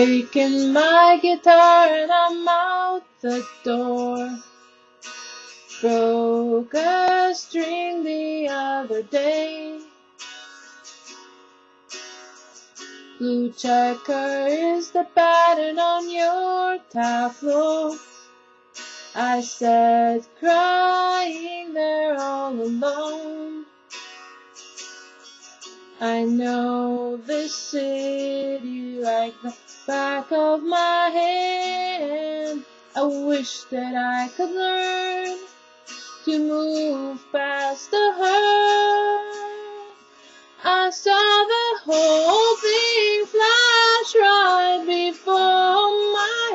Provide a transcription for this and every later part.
taken my guitar and I'm out the door. Broke a string the other day. Blue checker is the pattern on your tableau. I said, crying I know this city like the back of my hand. I wish that I could learn to move past the hurt. I saw the whole thing flash right before my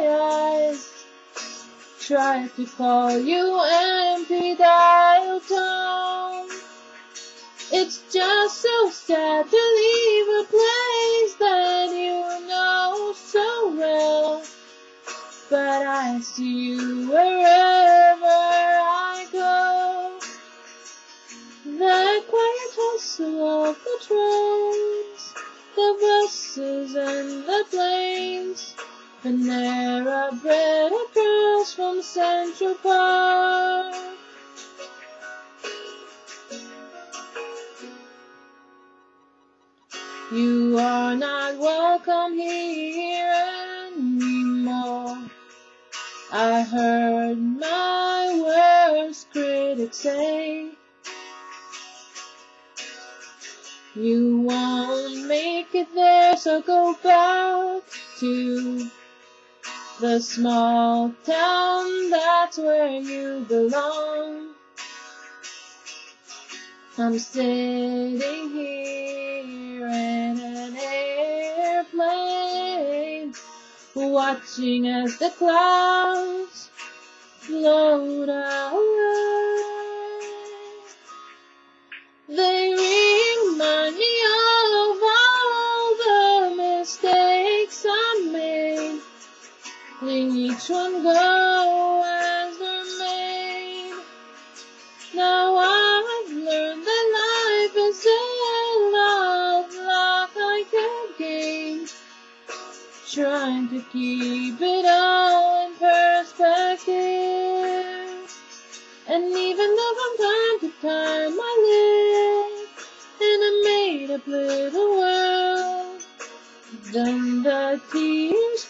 eyes. Tried to call you empty so sad to leave a place that you know so well. But I see you wherever I go. The quiet hustle of the trains, the buses and the planes. Panera bread across from Central Park. You are not welcome here anymore. I heard my worst critics say you won't make it there, so go back to the small town, that's where you belong. I'm sitting here watching as the clouds float away. They remind me of all the mistakes I made. Each one go Trying to keep it all in perspective. And even though from time to time I live in a made up little world, then the tears